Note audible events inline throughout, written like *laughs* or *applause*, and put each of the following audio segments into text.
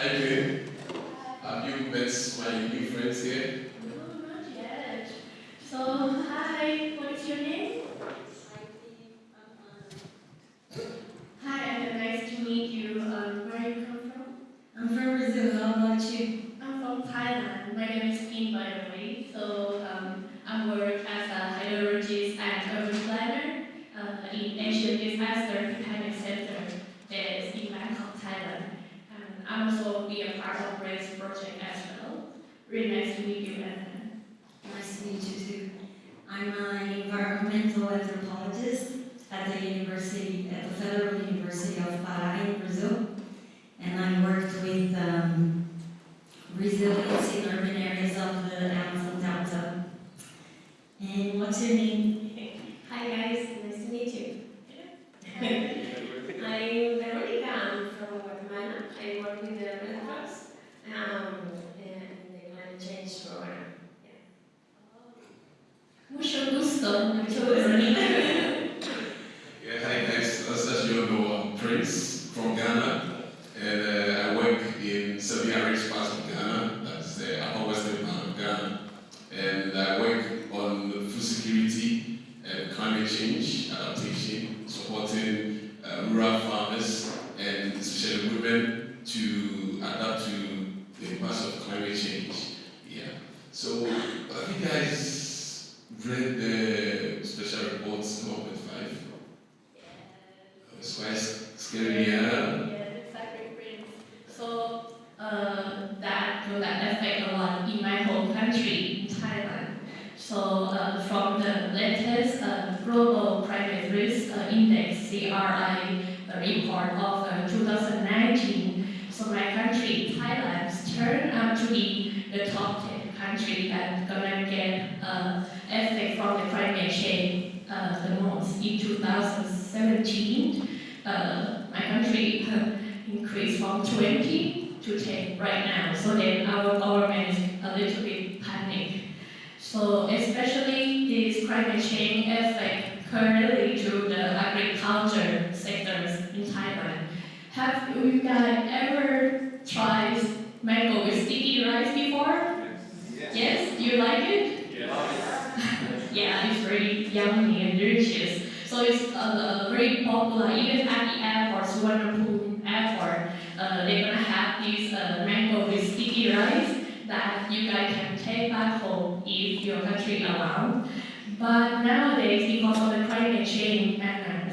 Hi, Queen. Have you met my new friends here? No, not yet. So, hi, what is your name? Hi, and nice to meet you. Um, where you come from? I'm from Brazil. How about you? I'm from Thailand. My name is Kim, by the way. So, um, I work as a hydrologist and urban planner uh, in Asian Disaster Preparedness Center that is in Bangkok, Thailand. And I also be a part of RACE project as well. Really nice to meet you, and Nice to meet you too. I'm an environmental anthropologist at the university, at the Federal University of Pará in Brazil. And I worked with um, resilience in urban areas of the Amazon Delta. And what's your name? Hi guys, nice to meet you. I'm Veronica, I'm from Guatemala. I work with the Red Cross um, in the climate change program. Yeah, hi guys. As, as you all I'm Prince from Ghana, and uh, I work in semi-arid parts of Ghana. That's the upper western part of Ghana, and I work on food security and climate change adaptation, supporting uh, rural farmers and especially women to adapt to the impacts of climate change. Yeah. So have you guys read the special reports 1.5? It's quite scary, yeah. Yeah, exactly, Prince. So, uh, that will that affect a lot in my home country, in Thailand. So, uh, from the latest uh, Global Climate Risk uh, Index, CRI, uh, report of uh, 2019, so my country, Thailand, turned out to be the top 10 country that gonna get uh, effect from the climate change uh, the most in 2017 uh, my country increased from 20 to 10 right now. So then our government is a little bit panic. So especially this climate change effect currently to the agriculture sectors in Thailand. Have you guys ever tried mango with sticky rice before? Yes. You like it? Yeah, it's very yummy and delicious. So it's uh, very popular, even at the airport, Suvarnabhumi airport, uh, they're gonna have this uh, mango with sticky rice that you guys can take back home if your country allow. But nowadays, because of the climate change and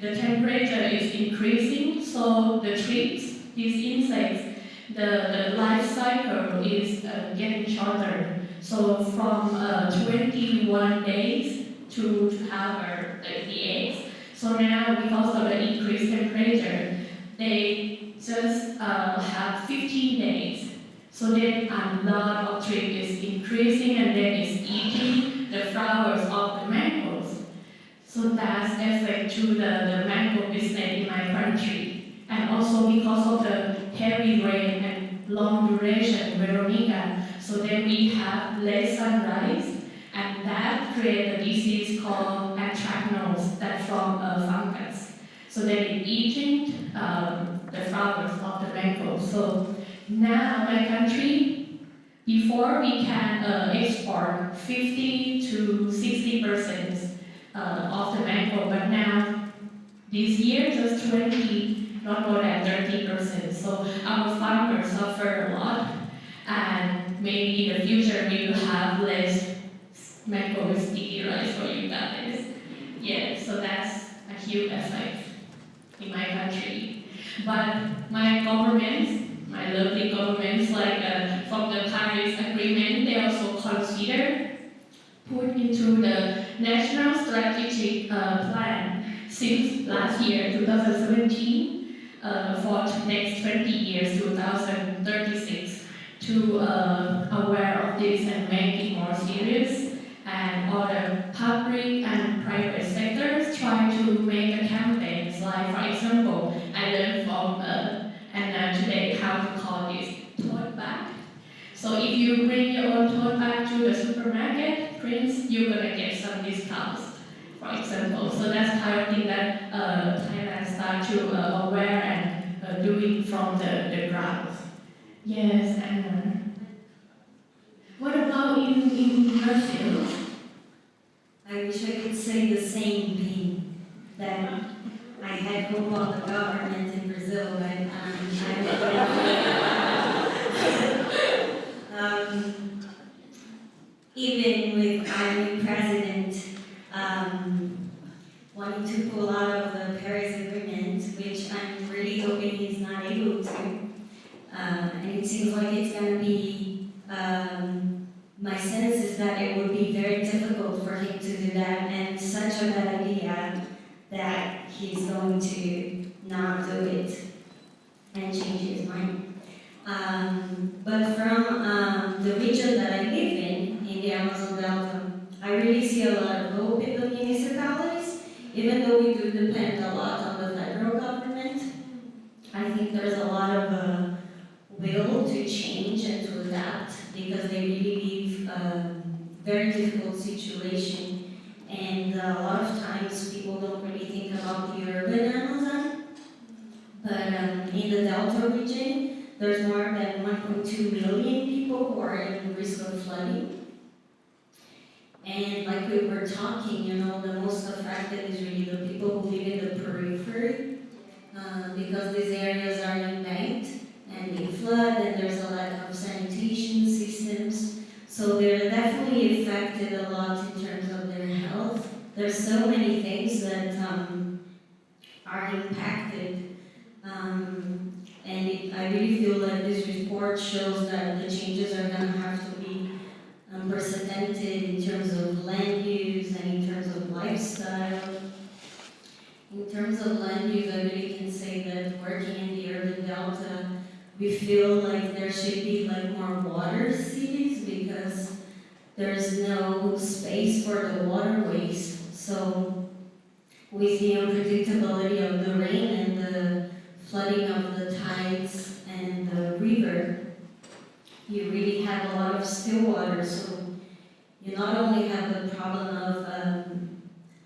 the temperature is increasing, so the thrips, these insects, the, the life cycle is uh, getting shorter. So from uh, 21 days to, to have the, the eggs. So now, because of the increased temperature, they just uh, have 15 days. So then a lot of thrips is increasing and then it's eating the flowers of the mangoes. So that's effect to the, the mango business in my country. And also because of the heavy rain and long duration, Veronica, so then we have less sunrise and that create a disease called anthracnose that's from a fungus. So then it eating um, the flowers of the mango. So now my country, before we can uh, export 50 to 60 percent uh, of the mango, but now this year just 20, not more than 30 percent. So our farmers suffer a lot, and maybe in the future we will have less with sticky rice for you guys. Yeah, so that's a huge effect in my country. But my government, my lovely governments, like uh, from the Paris Agreement, they also consider put into the National Strategic uh, Plan since last year, 2017, uh, for next 20 years, 2036, to uh, aware of this and make it more serious. And all the public and private sectors try to make a campaigns like, for example, I learned from uh, and today how to call this tote bag. So if you bring your own tote bag to the supermarket, Prince, you're gonna get some discounts, for example. So that's kind of thing that uh, Thailand start to uh, aware and uh, doing from the, the ground. Yes, I know. What about in, in Brazil? I wish I could say the same thing, that I had hope on the government in Brazil, but um, I *laughs* um, even with our new president um, wanting to pull out of the Paris Agreement, which I'm really hoping he's not able to, uh, and it seems like it's going to be um, my sense is that it would be very difficult for him to do that and such a bad idea that he's going to not do it and change his mind. Um, but from um, the region that I live in, in the Amazon Delta, I really see a lot of hope in the municipalities, even though we do depend a lot on the federal government. I think there's a lot of uh, will to change and to adapt because they really leave a very difficult situation. And a lot of times people don't really think about the urban Amazon. But um, in the Delta region, there's more than 1.2 million people who are in risk of flooding. And like we were talking, you know, the most affected is really the people who live in the periphery uh, because these areas are they flood and there's a lack of sanitation systems. So they're definitely affected a lot in terms of their health. There's so many things that um, are impacted. Um, and it, I really feel that this report shows that the changes are going to have to be unprecedented in terms of land use and in terms of lifestyle. In terms of land use, I really we feel like there should be like more water cities because there's no space for the waterways. So with the unpredictability of the rain and the flooding of the tides and the river, you really have a lot of still water. So you not only have the problem of um,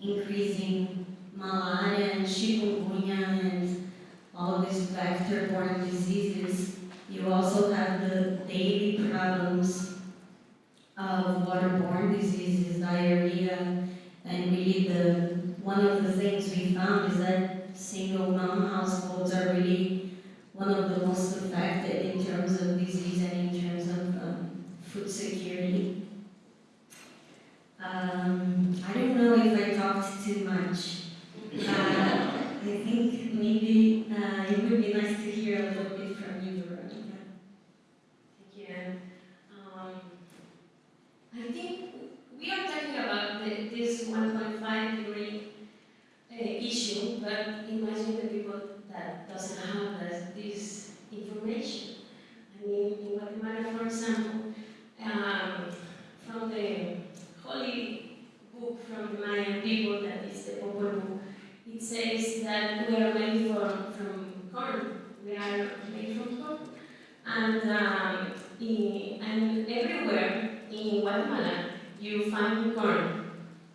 increasing malaria and chikungunya and all of these vector-borne diseases, you also have the daily problems of waterborne diseases, diarrhea, and really the one of the things we found is that single mom households are really one of the most affected in terms of disease and in terms of um, food security. Um, I don't know if I talked too much. Uh, to hear a little bit from you, Veronica. Thank you. Um, I think we are talking about the, this 1.5 degree uh, issue, but imagine the people that doesn't have this, this information. I mean, in Guatemala, for example, um, from the holy book from the Mayan people, that is the Popol Vuh, it says that we are made from, from corn. We are made from corn. And, um, in, and everywhere in Guatemala, you find corn.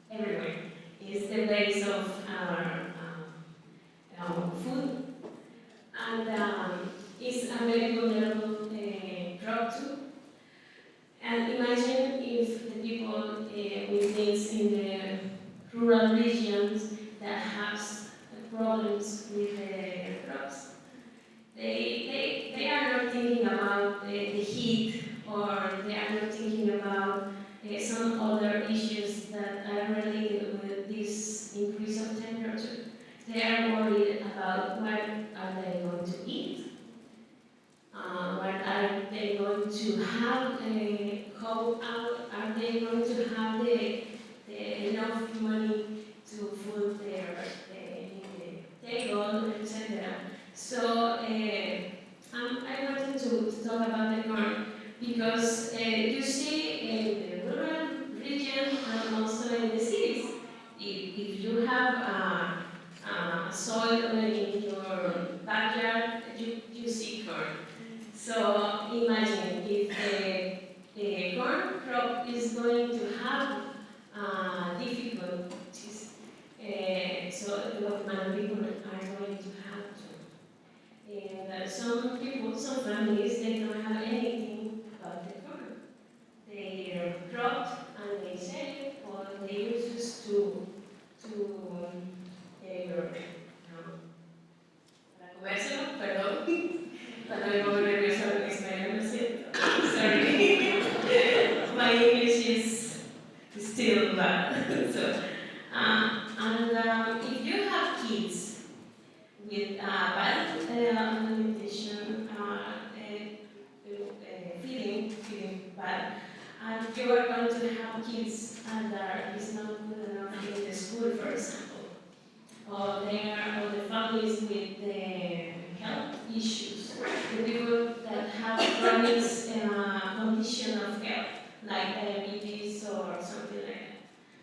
Everywhere. It's the base of our, um, our food. And um, it's a very vulnerable uh, crop too. And imagine if the people uh, with this in the rural regions that have problems with the crops. They, they, they are not thinking the, heat or they are not thinking about uh, some other issues that are related with this increase of temperature. They are worried about what are they going to eat, uh, what are they going to have, uh, how are, they going to have the, the enough money to food their uh, table, etc. So uh, to, to talk about the corn because uh, you see in the rural region and also in the cities, if, if you have a, a soil in your backyard, you, you see corn. So imagine if the, the corn crop is going to have uh, difficulties, uh, so the Guatemalan people are going to have to. And uh, some people some families, they don't have anything but the corn. They crop and they sell it, or they use it to, to, um, eh, um, para comérselo, perdón, para no me nerviosa en español, lo siento. Sorry. My English is still bad. so, uh, and um, if you have kids with uh, bad uh, alimentation, uh, uh, uh, feeding, feeding bad, and you are going to have kids and that is not in the school, for example, or they are, or the families with the health issues, the people that have chronic uh, condition of health, like diabetes or something like that.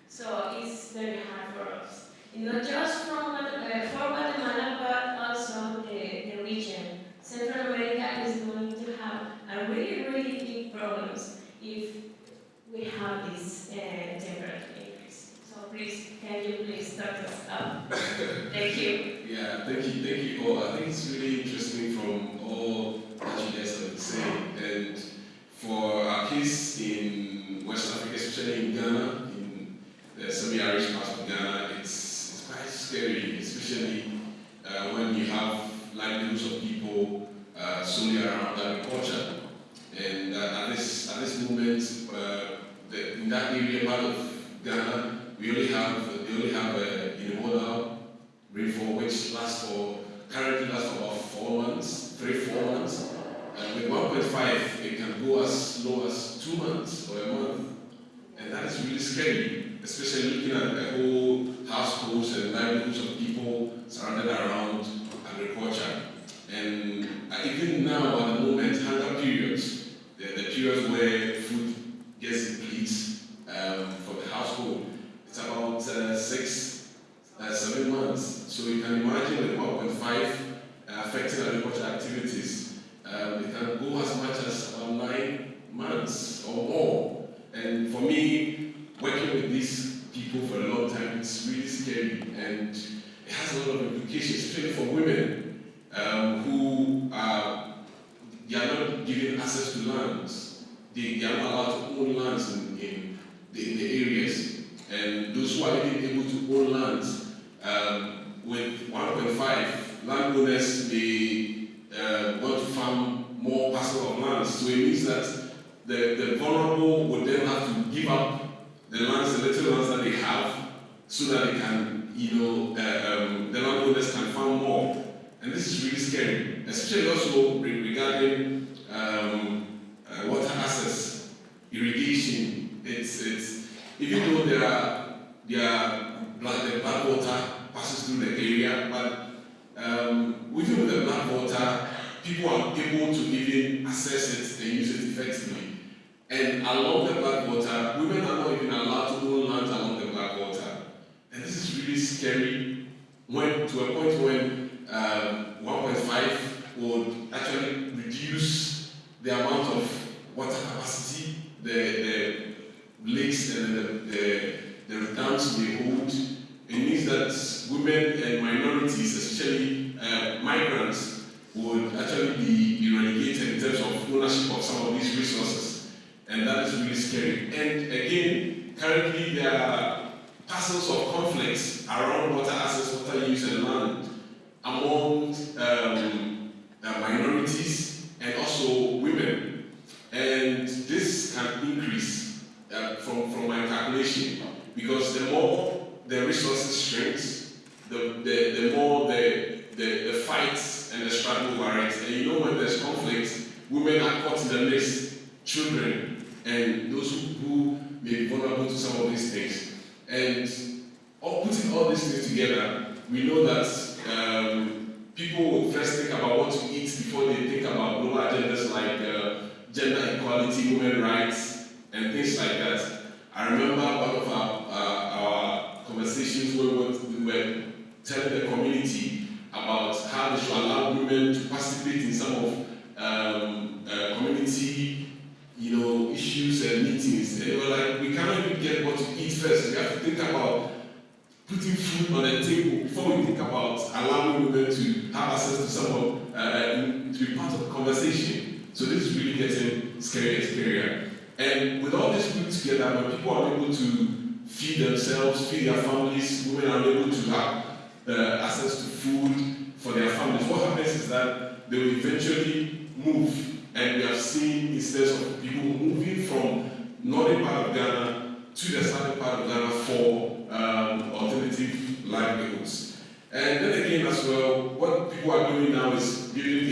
So it's very hard for us. And not just uh, for Guatemala, but also the, the region. Central America is going to have a really, really big problems if we have this uh, temperature increase. So please, can you please start us up? Thank you. Yeah, thank you, thank you all. I think it's really interesting from all that you guys have been saying. And for our case in West Africa, especially in Ghana, in the semi-arid part of Ghana, it's, it's quite scary, especially uh, when you have livelihoods of people uh, solely around agriculture. And uh, at this at this moment, uh, the, in that area part of Ghana, we only have we only have a unimodal rainfall which lasts for currently lasts for about four months, three four months. Uh, with 1.5, it can go as low as two months or a month, and that is really scary, especially looking at the whole households and livelihoods of people surrounded around agriculture. Even now, at the moment, hunger periods, the, the periods where food gets depleted um, for the household, it's about uh, six, uh, seven months. So you can imagine with 1.5 uh, affecting agricultural activities, um, it can go as much as about nine months or more. And for me, working with these people for a long time, it's really scary and it has a lot of implications, especially for women um, who are, they are not given access to lands. They, they are not allowed to own lands in, in, the, in the areas. And those who are even able to own lands, um, with 1.5, landowners may uh, want to farm more parcel of lands. So it means that the, the vulnerable would then have to give up the lands, the little lands that they have, so that they can, you know, uh, um, the landowners can farm more. And this is really scary, especially also re- regarding um, uh, water access, irrigation. It's, it's, even though there are, there are the Black Volta passes through the area, but um, even with the Black Volta, people are able to even access it and use it effectively. And along the Black Volta, women are not even allowed to own land along the Black Volta. And this is really scary when to a point when um, 1.5 would actually reduce the amount of water capacity the, the lakes and the, the, the dams may hold. It means that women and minorities, especially uh, migrants, would actually be, be relegated in terms of ownership of some of these resources. And that is really scary. And again, currently there are parcels of conflicts around water access, water use, and land among um, uh, minorities and also women. And this can increase uh, from, from my calculation because the more the resources shrinks, the, the, the more the, the, the fights and the struggle over it. And you know when there's conflict, women are caught in the mix, children, and those who, who may be vulnerable to some of these things. And all, putting all these things together, we know that um, people will first think about what to eat before they think about global agendas like uh, gender equality, women rights, and things like that. I remember one of our, uh, our conversations where we were telling the community about how they should allow women to participate in some of um, uh, community you know, issues and meetings. They were like, we cannot even get what to eat first. We have to think about putting food on the table before we think about allowing women to have access to some of uh, to be part of the conversation. So this is really getting and scarier. And with all this put together, when people are able to feed themselves, feed their families, women are able to have uh, access to food for their families, what happens is that they will eventually move. And we have seen instances of people moving from northern part of Ghana to the southern part of Ghana for um, alternative livelihoods. And then again as well, what people are doing now is building